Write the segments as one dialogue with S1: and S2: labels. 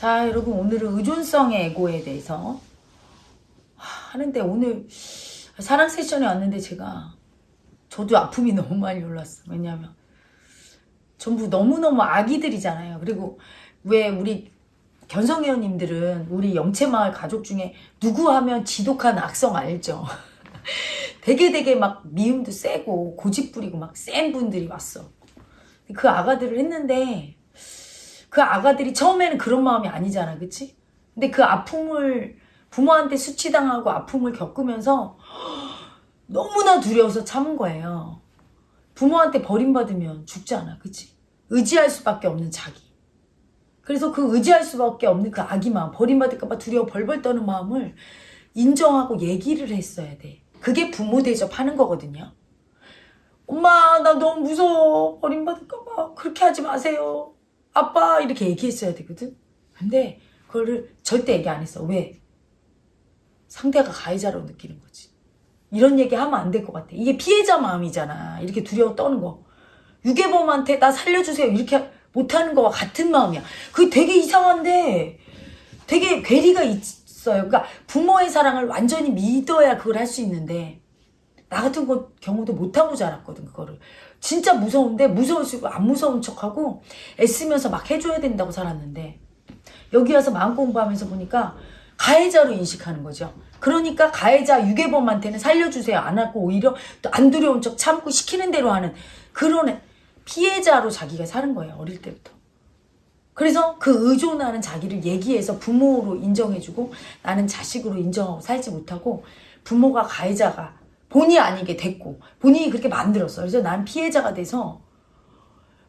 S1: 자, 여러분 오늘은 의존성의 에고에 대해서 하는데 오늘 사랑 세션에 왔는데 제가 저도 아픔이 너무 많이 올랐어. 왜냐하면 전부 너무너무 아기들이잖아요. 그리고 왜 우리 견성회원님들은 우리 영채마을 가족 중에 누구 하면 지독한 악성 알죠? 되게 되게 막 미움도 세고 고집 부리고 막 센 분들이 왔어. 그 아가들을 했는데 그 아가들이 처음에는 그런 마음이 아니잖아. 그치? 근데 그 아픔을 부모한테 수치당하고 아픔을 겪으면서 너무나 두려워서 참은 거예요. 부모한테 버림받으면 죽잖아. 그치? 의지할 수밖에 없는 자기. 그래서 그 의지할 수밖에 없는 그 아기 마음, 버림받을까봐 두려워 벌벌 떠는 마음을 인정하고 얘기를 했어야 돼. 그게 부모 대접하는 거거든요. 엄마, 나 너무 무서워. 버림받을까봐. 그렇게 하지 마세요. 아빠, 이렇게 얘기했어야 되거든. 근데 그거를 절대 얘기 안 했어. 왜? 상대가 가해자로 느끼는 거지. 이런 얘기 하면 안 될 것 같아. 이게 피해자 마음이잖아. 이렇게 두려워 떠는 거. 유괴범한테 나 살려주세요. 이렇게 못하는 거와 같은 마음이야. 그게 되게 이상한데 되게 괴리가 있어요. 그러니까 부모의 사랑을 완전히 믿어야 그걸 할 수 있는데 나 같은 거 경우도 못하고 자랐거든 그거를. 진짜 무서운데 무서울수록 안 무서운 척하고 애쓰면서 막 해줘야 된다고 살았는데 여기 와서 마음 공부하면서 보니까 가해자로 인식하는 거죠. 그러니까 가해자 유괴범한테는 살려주세요 안 하고 오히려 또 안 두려운 척 참고 시키는 대로 하는 그런 피해자로 자기가 사는 거예요 어릴 때부터. 그래서 그 의존하는 자기를 얘기해서 부모로 인정해주고 나는 자식으로 인정하고 살지 못하고 부모가 가해자가 본의 아니게 됐고 본인이 그렇게 만들었어. 그래서 난 피해자가 돼서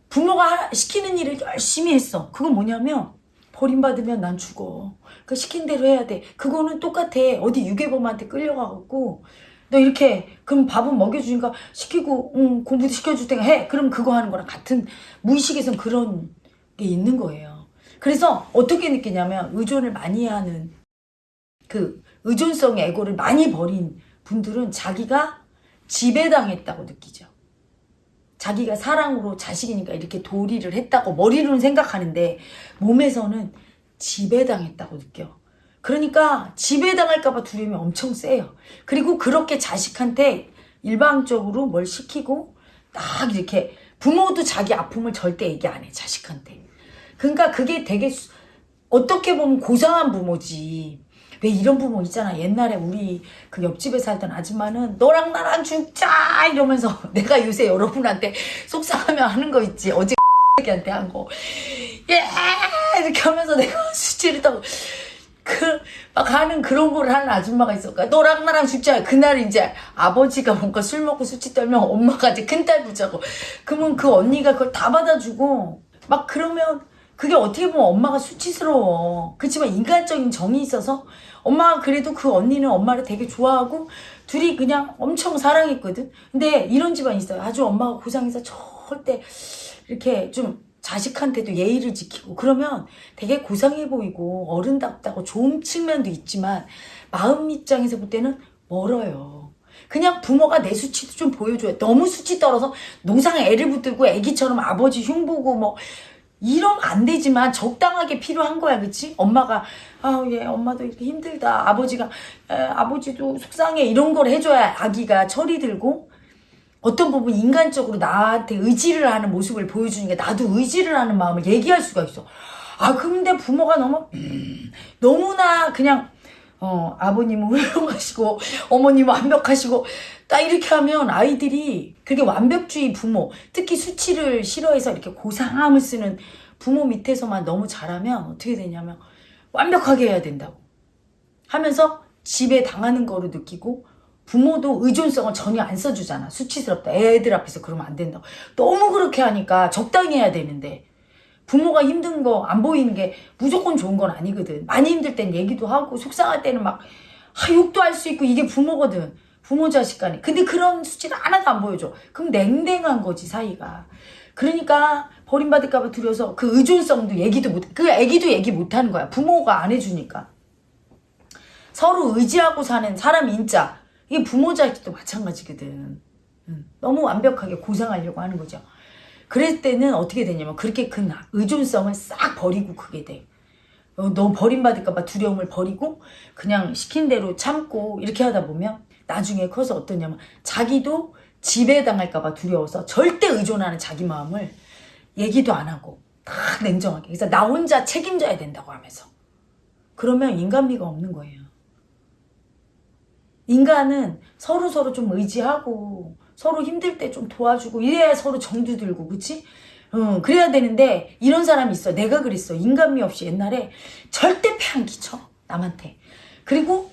S1: 부모가 시키는 일을 열심히 했어. 그건 뭐냐면 버림받으면 난 죽어. 그 시킨 대로 해야 돼. 그거는 똑같아. 어디 유괴범한테 끌려가갖고 너 이렇게 그럼 밥은 먹여주니까 시키고 응, 공부도 시켜줄 테니까 해. 그럼 그거 하는 거랑 같은 무의식에선 그런 게 있는 거예요. 그래서 어떻게 느끼냐면 의존을 많이 하는 그 의존성의 에고를 많이 버린 분들은 자기가 지배당했다고 느끼죠. 자기가 사랑으로 자식이니까 이렇게 도리를 했다고 머리로는 생각하는데 몸에서는 지배당했다고 느껴. 그러니까 지배당할까봐 두려움이 엄청 세요. 그리고 그렇게 자식한테 일방적으로 뭘 시키고 딱 이렇게 부모도 자기 아픔을 절대 얘기 안 해, 자식한테. 그러니까 그게 되게 수, 어떻게 보면 고상한 부모지. 왜 이런 부모 있잖아. 옛날에 우리 그 옆집에 살던 아줌마는 너랑 나랑 죽자 이러면서 내가 요새 여러분한테 속상하면 하는 거 있지. 어제 한테 한 거. 예! 이렇게 하면서 내가 수치를 타고 그 막 하는 그런 걸 하는 아줌마가 있었까 너랑 나랑 죽자 그날 이제 아버지가 뭔가 술 먹고 수치 떨면 엄마가 이제 큰딸 붙자고 그러면 그 언니가 그걸 다 받아주고 막 그러면 그게 어떻게 보면 엄마가 수치스러워 그렇지만 인간적인 정이 있어서 엄마가 그래도 그 언니는 엄마를 되게 좋아하고 둘이 그냥 엄청 사랑했거든 근데 이런 집안이 있어요 아주 엄마가 고상해서 절대 이렇게 좀 자식한테도 예의를 지키고 그러면 되게 고상해 보이고 어른답다고 좋은 측면도 있지만 마음 입장에서 볼 때는 멀어요. 그냥 부모가 내 수치도 좀 보여줘요. 너무 수치 떨어서 농상에 애를 붙들고 애기처럼 아버지 흉보고 뭐 이러면 안 되지만 적당하게 필요한 거야 그치? 엄마가 아예 엄마도 이렇게 힘들다 아버지가 에, 아버지도 속상해 이런 걸 해줘야 아기가 철이 들고 어떤 부분 인간적으로 나한테 의지를 하는 모습을 보여주니까 나도 의지를 하는 마음을 얘기할 수가 있어. 아 근데 부모가 너무 음, 너무나 그냥 어 아버님은 훌륭하시고 어머님은 완벽하시고 딱 이렇게 하면 아이들이 그게 완벽주의 부모 특히 수치를 싫어해서 이렇게 고상함을 쓰는 부모 밑에서만 너무 잘하면 어떻게 되냐면 완벽하게 해야 된다고 하면서 집에 당하는 거로 느끼고 부모도 의존성을 전혀 안 써주잖아. 수치스럽다. 애들 앞에서 그러면 안 된다. 너무 그렇게 하니까 적당히 해야 되는데 부모가 힘든 거 안 보이는 게 무조건 좋은 건 아니거든. 많이 힘들 땐 얘기도 하고 속상할 때는 막 아, 욕도 할 수 있고 이게 부모거든. 부모 자식 간에. 근데 그런 수치를 하나도 안 보여줘. 그럼 냉랭한 거지 사이가. 그러니까 버림받을까 봐 두려워서 그 의존성도 얘기도 못, 그 애기도 얘기 못 하는 거야. 부모가 안 해주니까. 서로 의지하고 사는 사람 인자. 이게 부모 자식도 마찬가지거든. 너무 완벽하게 고상하려고 하는 거죠. 그럴 때는 어떻게 되냐면 그렇게 큰 의존성을 싹 버리고 크게 돼. 어, 너 버림받을까봐 두려움을 버리고 그냥 시킨 대로 참고 이렇게 하다 보면 나중에 커서 어떠냐면 자기도 지배당할까봐 두려워서 절대 의존하는 자기 마음을 얘기도 안 하고 다 냉정하게 그래서 나 혼자 책임져야 된다고 하면서 그러면 인간미가 없는 거예요. 인간은 서로 서로 좀 의지하고 서로 힘들 때 좀 도와주고 이래야 서로 정도 들고 그치? 응, 그래야 되는데 이런 사람이 있어. 내가 그랬어. 인간미 없이 옛날에 절대 패 안 끼쳐. 남한테. 그리고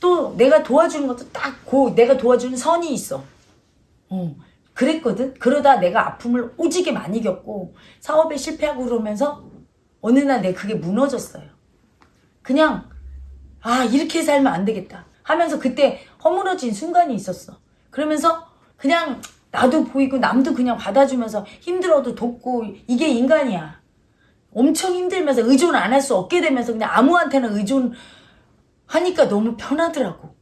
S1: 또 내가 도와주는 것도 딱 고 내가 도와주는 선이 있어. 어, 그랬거든. 그러다 내가 아픔을 오지게 많이 겪고 사업에 실패하고 그러면서 어느 날 내 그게 무너졌어요. 그냥 아 이렇게 살면 안 되겠다 하면서 그때 허물어진 순간이 있었어. 그러면서 그냥 나도 보이고 남도 그냥 받아주면서 힘들어도 돕고 이게 인간이야. 엄청 힘들면서 의존 안 할 수 없게 되면서 그냥 아무한테나 의존하니까 너무 편하더라고.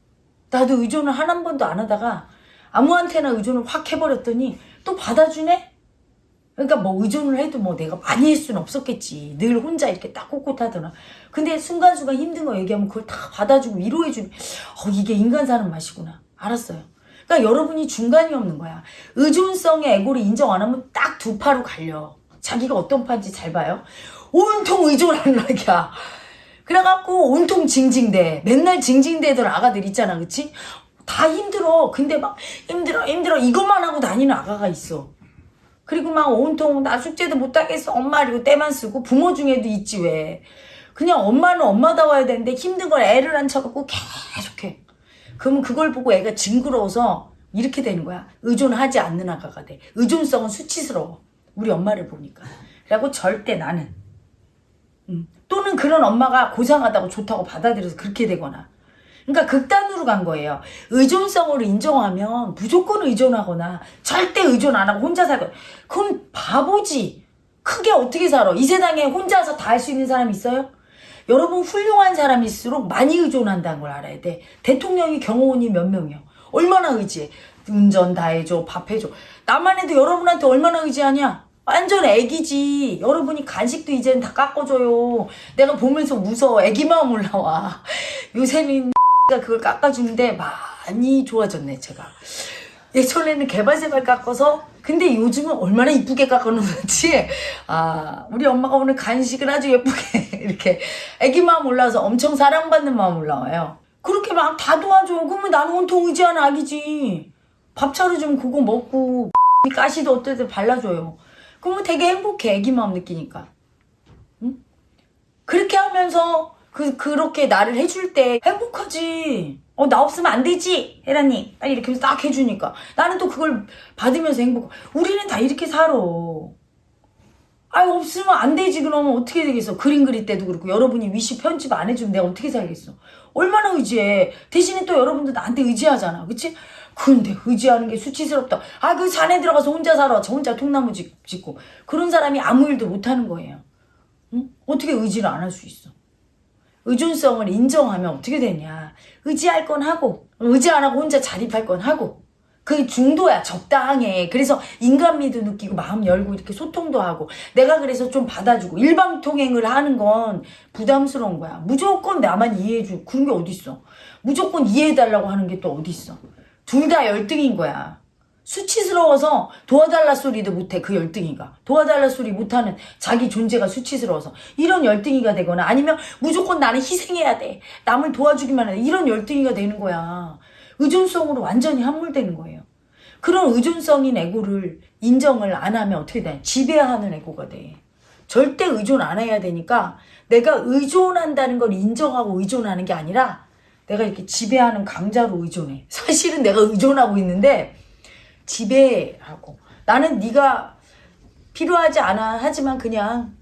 S1: 나도 의존을 한 한 번도 안 하다가 아무한테나 의존을 확 해버렸더니 또 받아주네? 그러니까 뭐 의존을 해도 뭐 내가 많이 할 수는 없었겠지. 늘 혼자 이렇게 딱 꼿꼿하더라. 근데 순간순간 힘든 거 얘기하면 그걸 다 받아주고 위로해주는, 어, 이게 인간 사는 맛이구나. 알았어요. 그러니까 여러분이 중간이 없는 거야. 의존성의 에고를 인정 안 하면 딱 두 파로 갈려. 자기가 어떤 파인지 잘 봐요. 온통 의존하는 낙이야. 그래갖고 온통 징징대. 맨날 징징대던 아가들 있잖아. 그치? 다 힘들어. 근데 막 힘들어 힘들어 이것만 하고 다니는 아가가 있어. 그리고 막 온통 나 숙제도 못하겠어. 엄마 이고 때만 쓰고 부모 중에도 있지 왜. 그냥 엄마는 엄마다워야 되는데 힘든 걸 애를 안 쳐갖고 계속해. 그러면 그걸 보고 애가 징그러워서 이렇게 되는 거야. 의존하지 않는 아가가 돼. 의존성은 수치스러워. 우리 엄마를 보니까. 그리고 절대 나는. 음. 또는 그런 엄마가 고상하다고 좋다고 받아들여서 그렇게 되거나. 그러니까 극단으로 간 거예요. 의존성으로 인정하면 무조건 의존하거나 절대 의존 안 하고 혼자 살고 그럼 바보지. 크게 어떻게 살아? 이 세상에 혼자서 다 할 수 있는 사람 있어요? 여러분 훌륭한 사람일수록 많이 의존한다는 걸 알아야 돼. 대통령이 경호원이 몇 명이요? 얼마나 의지해? 운전 다 해줘, 밥 해줘. 나만 해도 여러분한테 얼마나 의지하냐? 완전 애기지. 여러분이 간식도 이제는 다 깎아줘요. 내가 보면서 웃어. 애기 마음 올라와. 요새는 가 그걸 깎아주는데 많이 좋아졌네, 제가. 예전에는 개발세발 깎아서 근데 요즘은 얼마나 이쁘게 깎아놓는지. 아 우리 엄마가 오늘 간식을 아주 예쁘게 이렇게 애기 마음 올라와서 엄청 사랑받는 마음 올라와요. 그렇게 막 다 도와줘. 그러면 나는 온통 의지하는 아기지. 밥 차려주면 그거 먹고 가시도 어떻게든 발라줘요. 그러면 되게 행복해 애기 마음 느끼니까. 응? 그렇게 하면서 그, 그렇게 나를 해줄 때 행복하지. 어, 나 없으면 안 되지. 혜라님. 빨리 이렇게 딱 해주니까. 나는 또 그걸 받으면서 행복. 우리는 다 이렇게 살아. 아, 없으면 안 되지. 그러면 어떻게 되겠어. 그림 그릴 때도 그렇고. 여러분이 위시 편집 안 해주면 내가 어떻게 살겠어. 얼마나 의지해. 대신에 또 여러분들 나한테 의지하잖아. 그치? 근데 의지하는 게 수치스럽다. 아, 그 산에 들어가서 혼자 살아. 저 혼자 통나무 짓- 짓고. 그런 사람이 아무 일도 못하는 거예요. 응? 어떻게 의지를 안 할 수 있어. 의존성을 인정하면 어떻게 되냐. 의지할 건 하고, 의지 안 하고 혼자 자립할 건 하고. 그게 중도야, 적당해. 그래서 인간미도 느끼고 마음 열고 이렇게 소통도 하고. 내가 그래서 좀 받아주고. 일방통행을 하는 건 부담스러운 거야. 무조건 나만 이해해주고. 그런 게 어딨어. 무조건 이해해달라고 하는 게 또 어딨어. 둘 다 열등인 거야. 수치스러워서 도와달라 소리도 못해 그 열등이가. 도와달라 소리 못하는 자기 존재가 수치스러워서. 이런 열등이가 되거나 아니면 무조건 나는 희생해야 돼. 남을 도와주기만 해 이런 열등이가 되는 거야. 의존성으로 완전히 함몰되는 거예요. 그런 의존성인 에고를 인정을 안 하면 어떻게 돼? 지배하는 에고가 돼. 절대 의존 안 해야 되니까 내가 의존한다는 걸 인정하고 의존하는 게 아니라 내가 이렇게 지배하는 강자로 의존해. 사실은 내가 의존하고 있는데 지배하고 나는 네가 필요하지 않아 하지만 그냥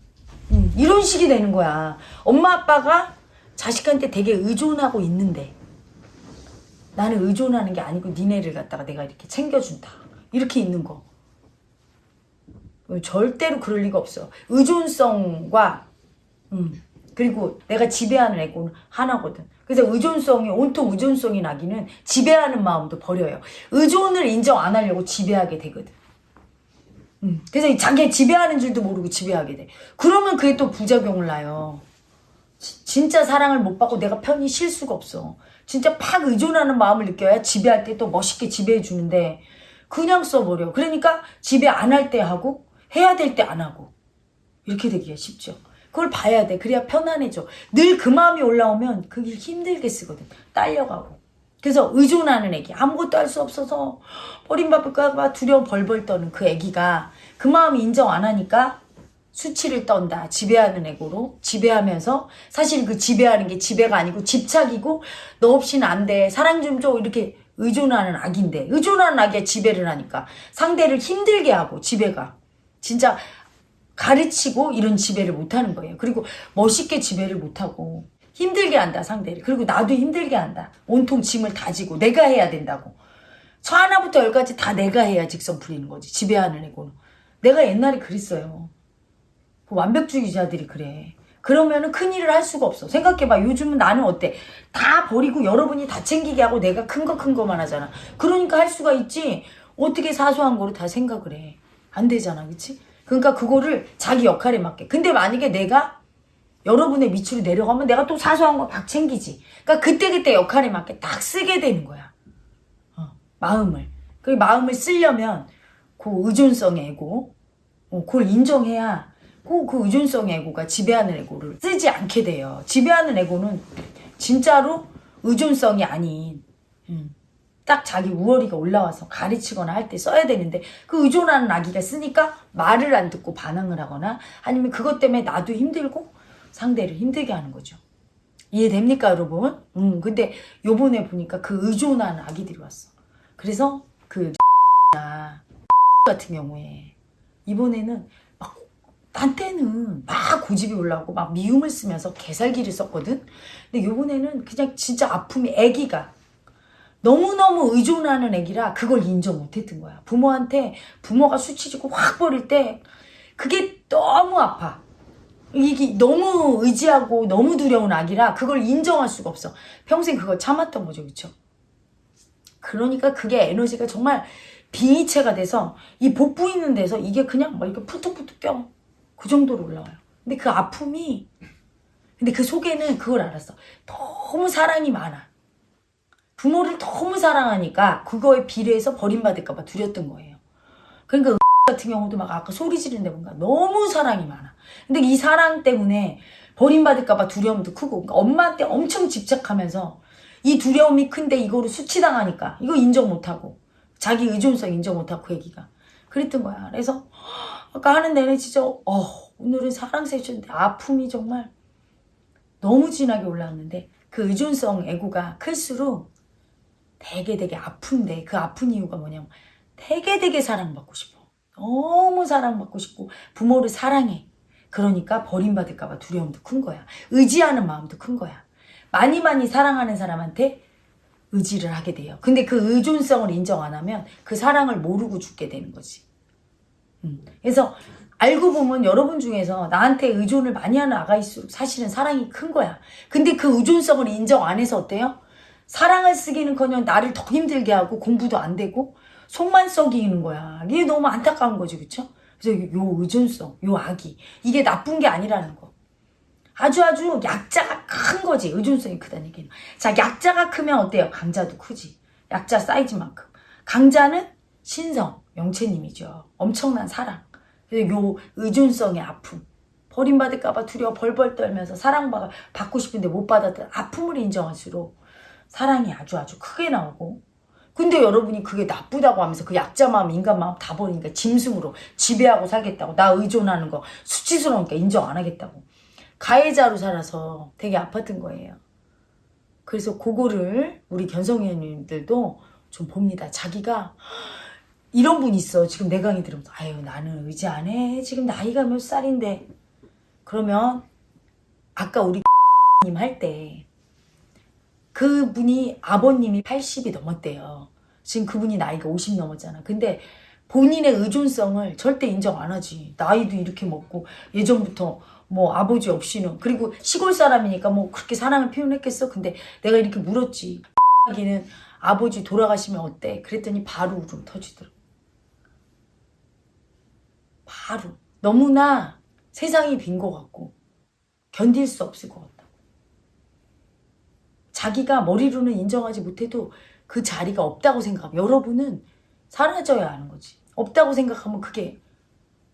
S1: 음, 이런 식이 되는 거야. 엄마 아빠가 자식한테 되게 의존하고 있는데 나는 의존하는 게 아니고 니네를 갖다가 내가 이렇게 챙겨준다. 이렇게 있는 거. 절대로 그럴 리가 없어. 의존성과 음, 그리고 내가 지배하는 애고는 하나거든. 그래서 의존성이 온통 의존성이 나기는 지배하는 마음도 버려요. 의존을 인정 안 하려고 지배하게 되거든. 음, 그래서 자기 지배하는 줄도 모르고 지배하게 돼. 그러면 그게 또 부작용을 낳아요. 지- 진짜 사랑을 못 받고 내가 편히 쉴 수가 없어. 진짜 팍 의존하는 마음을 느껴야 지배할 때 또 멋있게 지배해 주는데 그냥 써버려. 그러니까 지배 안 할 때 하고 해야 될 때 안 하고 이렇게 되기가 쉽죠. 그걸 봐야 돼. 그래야 편안해져. 늘 그 마음이 올라오면 그게 힘들게 쓰거든. 딸려가고. 그래서 의존하는 애기 아무것도 할 수 없어서 버림받을까봐 두려워 벌벌 떠는 그 애기가 그 마음이 인정 안 하니까 수치를 떤다. 지배하는 애고로 지배하면서 사실 그 지배하는 게 지배가 아니고 집착이고 너 없이는 안 돼. 사랑 좀 줘. 이렇게 의존하는 악인데 의존하는 악에 지배를 하니까 상대를 힘들게 하고 지배가 진짜 가르치고 이런 지배를 못하는 거예요. 그리고 멋있게 지배를 못하고 힘들게 한다 상대를. 그리고 나도 힘들게 한다. 온통 짐을 다 지고 내가 해야 된다고. 저 하나부터 열까지 다 내가 해야 직선 풀리는 거지. 지배하는 애고는. 내가 옛날에 그랬어요. 그 완벽주의자들이 그래. 그러면은 큰 일을 할 수가 없어. 생각해봐. 요즘은 나는 어때? 다 버리고 여러분이 다 챙기게 하고 내가 큰 거 큰 거만 하잖아. 그러니까 할 수가 있지. 어떻게 사소한 거를 다 생각을 해. 안 되잖아. 그치? 그러니까 그거를 자기 역할에 맞게. 근데 만약에 내가 여러분의 밑으로 내려가면 내가 또 사소한 거 막 챙기지. 그러니까 그때그때 역할에 맞게 딱 쓰게 되는 거야. 어, 마음을. 그 마음을 쓰려면 그 의존성의 애고, 어, 그걸 인정해야 그, 그 의존성의 애고가 지배하는 애고를 쓰지 않게 돼요. 지배하는 애고는 진짜로 의존성이 아닌, 음, 딱 자기 우월이가 올라와서 가르치거나 할 때 써야 되는데 그 의존하는 아기가 쓰니까 말을 안 듣고 반항을 하거나 아니면 그것 때문에 나도 힘들고 상대를 힘들게 하는 거죠. 이해됩니까, 여러분? 음, 근데 요번에 보니까 그 의존하는 아기들이 왔어. 그래서 그 나 같은 경우에 이번에는 막 한때는 막 고집이 올라오고 막 미움을 쓰면서 개살기를 썼거든. 근데 요번에는 그냥 진짜 아픔이 애기가 너무너무 의존하는 애기라 그걸 인정 못했던 거야. 부모한테 부모가 수치지고 확 버릴 때 그게 너무 아파. 이게 너무 의지하고 너무 두려운 아기라 그걸 인정할 수가 없어. 평생 그걸 참았던 거죠. 그쵸? 그러니까 그게 에너지가 정말 빙의체가 돼서 이 복부 있는 데서 이게 그냥 막 이렇게 푸뚝푸뚝 껴. 그 정도로 올라와요. 근데 그 아픔이 근데 그 속에는 그걸 알았어. 너무 사랑이 많아. 부모를 너무 사랑하니까 그거에 비례해서 버림받을까봐 두렸던 거예요. 그러니까 같은 경우도 막 아까 소리 지르는데 뭔가 너무 사랑이 많아. 근데 이 사랑 때문에 버림받을까봐 두려움도 크고 그러니까 엄마한테 엄청 집착하면서 이 두려움이 큰데 이거를 수치당하니까 이거 인정 못하고 자기 의존성 인정 못하고 그 얘기가 그랬던 거야. 그래서 아까 하는 내내 진짜 어 오늘은 사랑 세션인데 아픔이 정말 너무 진하게 올라왔는데 그 의존성 애고가 클수록 되게 되게 아픈데 그 아픈 이유가 뭐냐면 되게 되게 사랑받고 싶어. 너무 사랑받고 싶고 부모를 사랑해. 그러니까 버림받을까 봐 두려움도 큰 거야. 의지하는 마음도 큰 거야. 많이 많이 사랑하는 사람한테 의지를 하게 돼요. 근데 그 의존성을 인정 안 하면 그 사랑을 모르고 죽게 되는 거지. 음. 그래서 알고 보면 여러분 중에서 나한테 의존을 많이 하는 아가일수록 사실은 사랑이 큰 거야. 근데 그 의존성을 인정 안 해서 어때요? 사랑을 쓰기는커녕 나를 더 힘들게 하고 공부도 안 되고 속만 썩이는 거야. 이게 너무 안타까운 거지, 그쵸? 그래서 요 의존성, 요 악이 이게 나쁜 게 아니라는 거. 아주 아주 약자가 큰 거지. 의존성이 크다는 얘기는. 자, 약자가 크면 어때요? 강자도 크지. 약자 사이즈만큼. 강자는 신성, 영채님이죠. 엄청난 사랑. 그래서 요 의존성의 아픔. 버림받을까봐 두려워 벌벌 떨면서 사랑받고 싶은데 못 받았던 아픔을 인정할수록 사랑이 아주 아주 크게 나오고 근데 여러분이 그게 나쁘다고 하면서 그 약자 마음, 인간 마음 다 버리니까 짐승으로 지배하고 살겠다고 나 의존하는 거 수치스러우니까 인정 안 하겠다고 가해자로 살아서 되게 아팠던 거예요. 그래서 그거를 우리 견성위원님들도 좀 봅니다. 자기가 이런 분 있어. 지금 내 강의 들으면서 아유 나는 의지 안 해. 지금 나이가 몇 살인데 그러면 아까 우리 님 할 때 그분이 아버님이 80이 넘었대요. 지금 그분이 나이가 50 넘었잖아. 근데 본인의 의존성을 절대 인정 안 하지. 나이도 이렇게 먹고 예전부터 뭐 아버지 없이는 그리고 시골 사람이니까 뭐 그렇게 사랑을 표현했겠어. 근데 내가 이렇게 물었지. 하기는 아버지 돌아가시면 어때? 그랬더니 바로 울음 터지더라고. 바로 너무나 세상이 빈 것 같고 견딜 수 없을 것 같다고. 자기가 머리로는 인정하지 못해도 그 자리가 없다고 생각하면 여러분은 사라져야 하는 거지. 없다고 생각하면 그게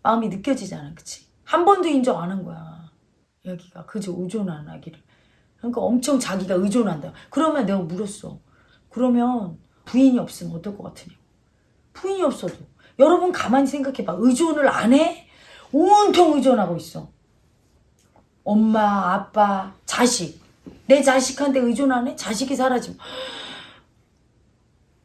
S1: 마음이 느껴지잖아. 그치? 한 번도 인정 안 한 거야. 여기가 그저 의존한 아기를. 그러니까 엄청 자기가 의존한다. 그러면 내가 물었어. 그러면 부인이 없으면 어떨 것 같으냐고. 부인이 없어도. 여러분 가만히 생각해봐. 의존을 안 해? 온통 의존하고 있어. 엄마, 아빠, 자식. 내 자식한테 의존 안 해? 자식이 사라지면.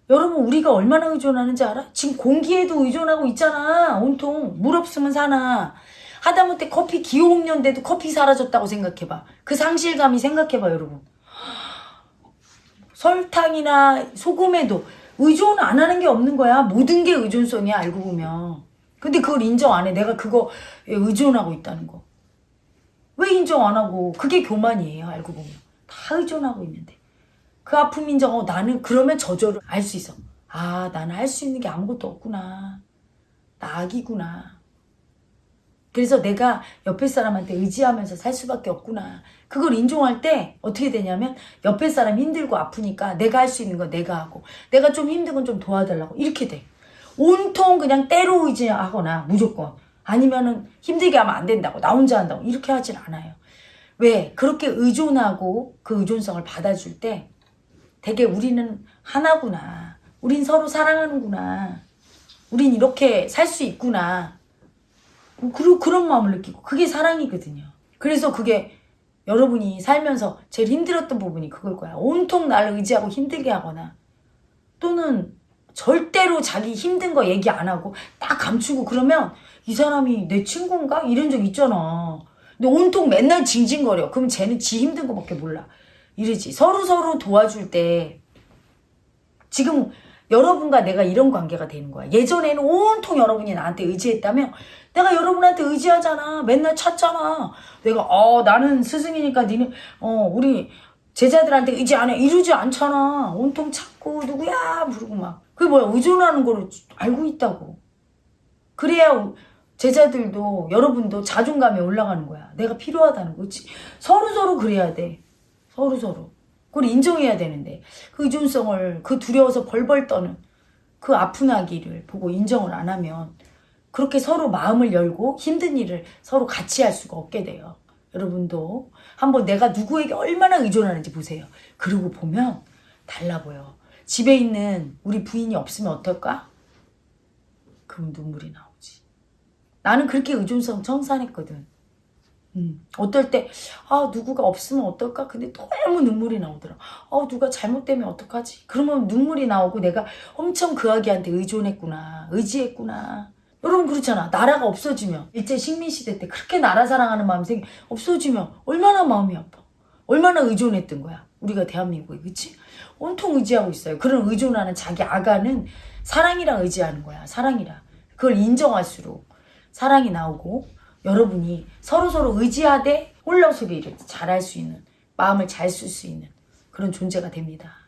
S1: 여러분 우리가 얼마나 의존하는지 알아? 지금 공기에도 의존하고 있잖아. 온통 물 없으면 사나. 하다못해 커피 기호흡연데도 커피 사라졌다고 생각해봐. 그 상실감이 생각해봐 여러분. 설탕이나 소금에도 의존 안 하는 게 없는 거야. 모든 게 의존성이야 알고 보면. 근데 그걸 인정 안 해. 내가 그거 의존하고 있다는 거. 왜 인정 안 하고? 그게 교만이에요 알고 보면. 다 의존하고 있는데. 그 아픔 인정하고 나는 그러면 저절로 알 수 있어. 아, 나는 할 수 있는 게 아무것도 없구나. 나 악이구나. 그래서 내가 옆에 사람한테 의지하면서 살 수밖에 없구나. 그걸 인정할 때 어떻게 되냐면 옆에 사람 힘들고 아프니까 내가 할 수 있는 건 내가 하고 내가 좀 힘든 건 좀 도와달라고 이렇게 돼. 온통 그냥 때로 의지하거나 무조건 아니면은 힘들게 하면 안 된다고 나 혼자 한다고 이렇게 하질 않아요. 왜? 그렇게 의존하고 그 의존성을 받아줄 때 되게 우리는 하나구나. 우린 서로 사랑하는구나. 우린 이렇게 살 수 있구나. 그런, 그런 마음을 느끼고. 그게 사랑이거든요. 그래서 그게 여러분이 살면서 제일 힘들었던 부분이 그걸 거야. 온통 나를 의지하고 힘들게 하거나 또는 절대로 자기 힘든 거 얘기 안 하고 딱 감추고 그러면 이 사람이 내 친구인가? 이런 적 있잖아. 근데 온통 맨날 징징거려. 그럼 쟤는 지 힘든 거밖에 몰라. 이러지. 서로 서로 도와줄 때 지금 여러분과 내가 이런 관계가 되는 거야. 예전에는 온통 여러분이 나한테 의지했다면 내가 여러분한테 의지하잖아. 맨날 찾잖아. 내가 어 나는 스승이니까 니는 어 우리 제자들한테 의지 안 해. 이러지 않잖아. 온통 찾고 누구야 부르고 막. 그게 뭐야 의존하는 거를 알고 있다고. 그래야 제자들도 여러분도 자존감이 올라가는 거야. 내가 필요하다는 거지. 서로 서로 그래야 돼. 서로 서로. 그걸 인정해야 되는데 그 의존성을 그 두려워서 벌벌 떠는 그 아픈 아기를 보고 인정을 안 하면 그렇게 서로 마음을 열고 힘든 일을 서로 같이 할 수가 없게 돼요. 여러분도 한번 내가 누구에게 얼마나 의존하는지 보세요. 그러고 보면 달라 보여. 집에 있는 우리 부인이 없으면 어떨까? 그럼 눈물이 나오지. 나는 그렇게 의존성 청산했거든. 음, 어떨 때, 아, 누구가 없으면 어떨까? 근데 너무 눈물이 나오더라. 어, 누가 잘못되면 어떡하지? 그러면 눈물이 나오고 내가 엄청 그 아기한테 의존했구나. 의지했구나. 여러분 그렇잖아. 나라가 없어지면. 일제 식민시대 때 그렇게 나라 사랑하는 마음이 생기, 없어지면 얼마나 마음이 아파. 얼마나 의존했던 거야. 우리가 대한민국에, 그치? 온통 의지하고 있어요. 그런 의존하는 자기 아가는 사랑이랑 의지하는 거야. 사랑이랑. 그걸 인정할수록 사랑이 나오고 여러분이 서로서로 의지하되 홀로서기 잘할 수 있는 마음을 잘 쓸 수 있는 그런 존재가 됩니다.